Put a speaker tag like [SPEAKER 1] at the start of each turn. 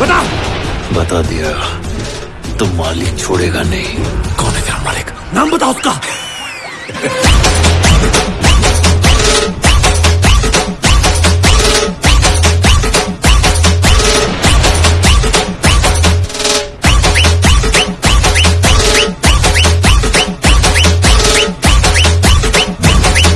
[SPEAKER 1] बता।
[SPEAKER 2] बता दिया तो मालिक छोड़ेगा नहीं।
[SPEAKER 1] कौन है तेरा मालिक? नाम बता उसका।